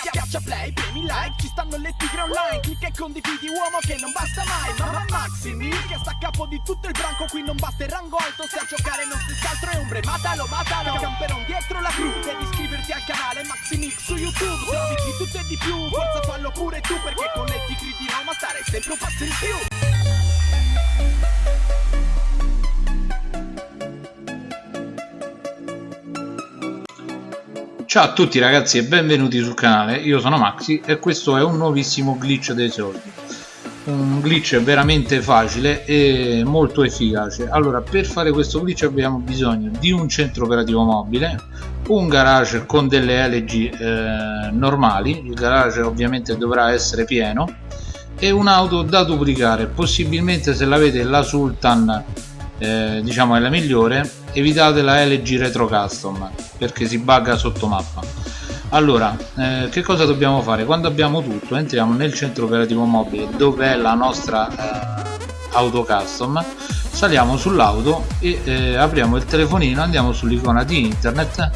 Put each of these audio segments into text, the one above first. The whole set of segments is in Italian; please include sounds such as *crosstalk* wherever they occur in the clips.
Schiaccia play, premi like, ci stanno le tigre online. Clicca e condividi uomo che non basta mai. Mamma Maximi che sta a capo di tutto il branco Qui non basta il rango alto, se a giocare non si altro è ombre Matalo, matalo, camperon dietro la cru Devi iscriverti al canale Maximix su YouTube. Se di tutto e di più, forza fallo pure tu Perché con le tigre di Roma stare sempre un passo in più Ciao a tutti ragazzi e benvenuti sul canale, io sono Maxi e questo è un nuovissimo glitch dei soldi. Un glitch veramente facile e molto efficace. Allora per fare questo glitch abbiamo bisogno di un centro operativo mobile un garage con delle LG eh, normali. Il garage ovviamente dovrà essere pieno e un'auto da duplicare. Possibilmente se l'avete la Sultan eh, diciamo è la migliore evitate la LG Retro Custom perché si bugga sotto mappa. Allora eh, che cosa dobbiamo fare? Quando abbiamo tutto entriamo nel centro operativo mobile dove è la nostra eh, auto custom saliamo sull'auto e eh, apriamo il telefonino andiamo sull'icona di internet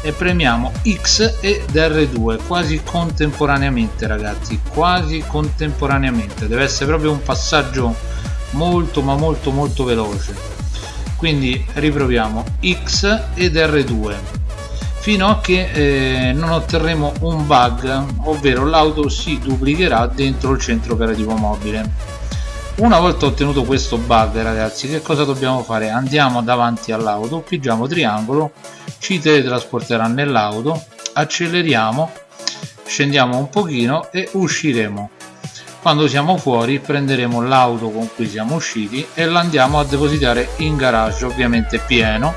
e premiamo X ed R2 quasi contemporaneamente ragazzi quasi contemporaneamente. Deve essere proprio un passaggio molto ma molto molto veloce quindi riproviamo X ed R2 fino a che eh, non otterremo un bug ovvero l'auto si duplicherà dentro il centro operativo mobile. Una volta ottenuto questo bug ragazzi che cosa dobbiamo fare? Andiamo davanti all'auto pigiamo triangolo ci teletrasporterà nell'auto acceleriamo scendiamo un pochino e usciremo quando siamo fuori prenderemo l'auto con cui siamo usciti e l'andiamo a depositare in garage ovviamente pieno.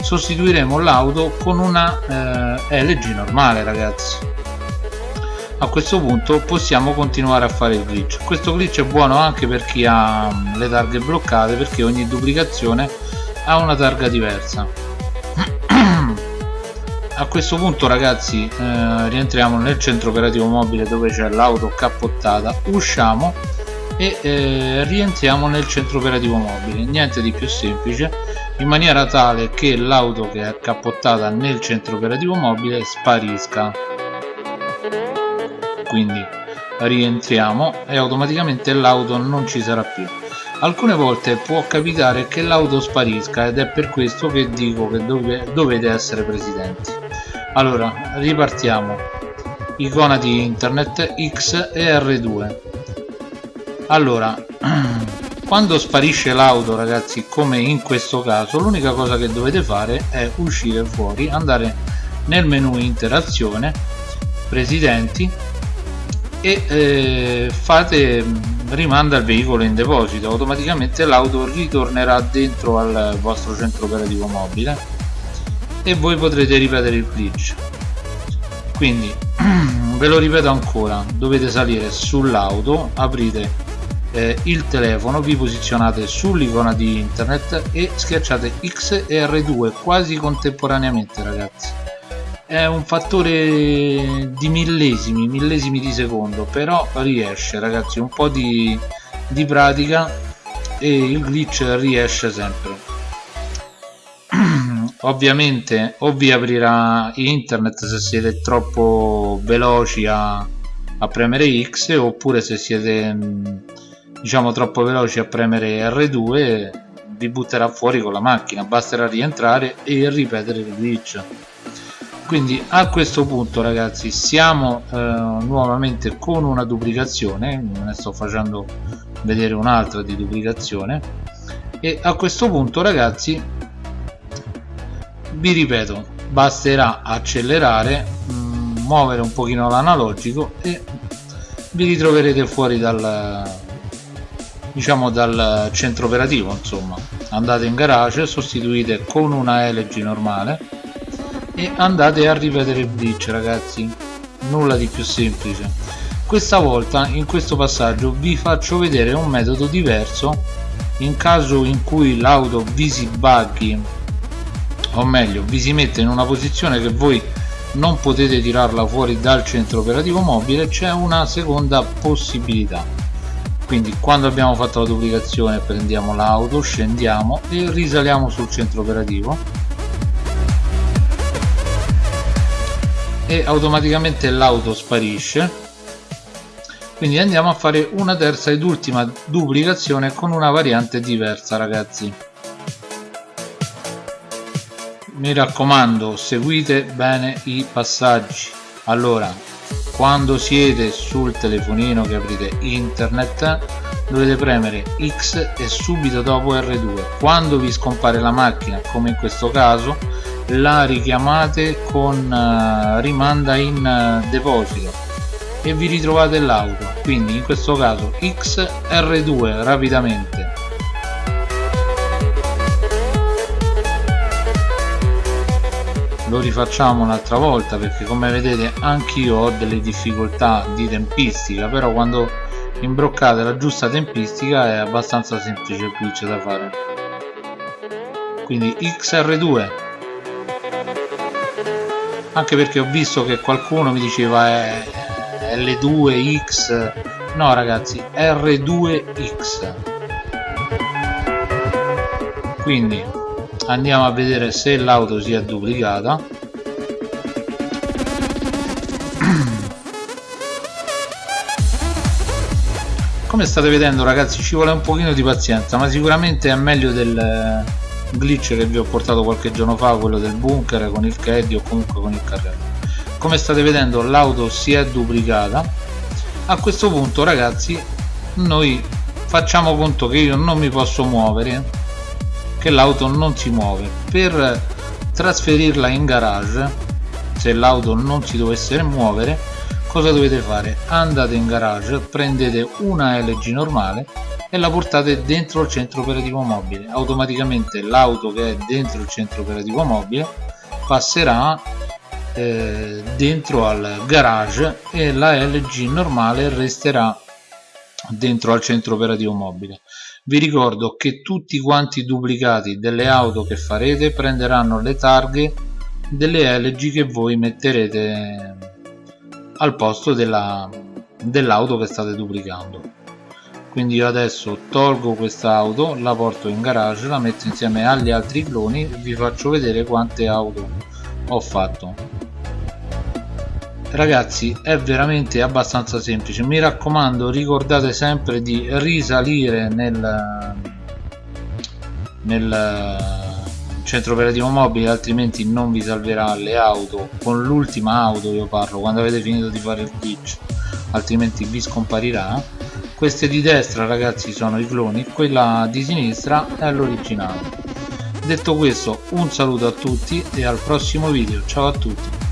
Sostituiremo l'auto con una eh, LG normale ragazzi. A questo punto possiamo continuare a fare il glitch. Questo glitch è buono anche per chi ha mm, le targhe bloccate perché ogni duplicazione ha una targa diversa a questo punto ragazzi eh, rientriamo nel centro operativo mobile dove c'è l'auto cappottata. Usciamo e eh, rientriamo nel centro operativo mobile. Niente di più semplice in maniera tale che l'auto che è cappottata nel centro operativo mobile sparisca. Quindi rientriamo e automaticamente l'auto non ci sarà più. Alcune volte può capitare che l'auto sparisca ed è per questo che dico che dove, dovete essere presidenti allora ripartiamo. Icona di internet X e R2 allora *clears throat* quando sparisce l'auto ragazzi come in questo caso l'unica cosa che dovete fare è uscire fuori andare nel menu interazione presidenti e eh, fate rimanda il veicolo in deposito. Automaticamente l'auto ritornerà dentro al vostro centro operativo mobile e voi potrete ripetere il glitch. Quindi *clears throat* ve lo ripeto ancora dovete salire sull'auto aprite eh, il telefono vi posizionate sull'icona di internet e schiacciate X e R2 quasi contemporaneamente ragazzi. È un fattore di millesimi millesimi di secondo però riesce ragazzi un po' di, di pratica e il glitch riesce sempre ovviamente o vi aprirà internet se siete troppo veloci a, a premere X oppure se siete mm, diciamo troppo veloci a premere R2 vi butterà fuori con la macchina. Basterà rientrare e ripetere il glitch. Quindi a questo punto ragazzi siamo eh, nuovamente con una duplicazione. Ne sto facendo vedere un'altra di duplicazione. E a questo punto ragazzi vi ripeto basterà accelerare mm, muovere un pochino l'analogico e vi ritroverete fuori dal diciamo dal centro operativo insomma. Andate in garage sostituite con una LG normale e andate a ripetere il glitch ragazzi. Nulla di più semplice. Questa volta in questo passaggio vi faccio vedere un metodo diverso in caso in cui l'auto vi si buggi o meglio vi si mette in una posizione che voi non potete tirarla fuori dal centro operativo mobile c'è una seconda possibilità. Quindi quando abbiamo fatto la duplicazione prendiamo l'auto scendiamo e risaliamo sul centro operativo. E automaticamente l'auto sparisce. Quindi andiamo a fare una terza ed ultima duplicazione con una variante diversa ragazzi mi raccomando seguite bene i passaggi. Allora quando siete sul telefonino che aprite internet dovete premere X e subito dopo R2 quando vi scompare la macchina come in questo caso la richiamate con uh, rimanda in uh, deposito e vi ritrovate l'auto. Quindi in questo caso X R2 rapidamente lo rifacciamo un'altra volta perché come vedete anch'io ho delle difficoltà di tempistica però quando imbroccate la giusta tempistica è abbastanza semplice il glitch da fare. Quindi XR2 anche perché ho visto che qualcuno mi diceva è L2X no ragazzi R2X quindi andiamo a vedere se l'auto si è duplicata. Come state vedendo ragazzi ci vuole un pochino di pazienza ma sicuramente è meglio del eh, glitch che vi ho portato qualche giorno fa quello del bunker con il caddy o comunque con il carrello. Come state vedendo l'auto si è duplicata. A questo punto ragazzi noi facciamo conto che io non mi posso muovere che l'auto non si muove. Per trasferirla in garage se l'auto non si dovesse muovere cosa dovete fare? Andate in garage prendete una LG normale e la portate dentro il centro operativo mobile. Automaticamente l'auto che è dentro il centro operativo mobile passerà eh, dentro al garage e la LG normale resterà dentro al centro operativo mobile vi ricordo che tutti quanti i duplicati delle auto che farete prenderanno le targhe delle LG che voi metterete al posto dell'auto che state duplicando. Quindi io adesso tolgo questa auto la porto in garage la metto insieme agli altri cloni e vi faccio vedere quante auto ho fatto ragazzi è veramente abbastanza semplice. Mi raccomando ricordate sempre di risalire nel nel centro operativo mobile altrimenti non vi salverà le auto. Con l'ultima auto io parlo quando avete finito di fare il glitch altrimenti vi scomparirà. Queste di destra ragazzi sono i cloni quella di sinistra è l'originale. Detto questo un saluto a tutti e al prossimo video. Ciao a tutti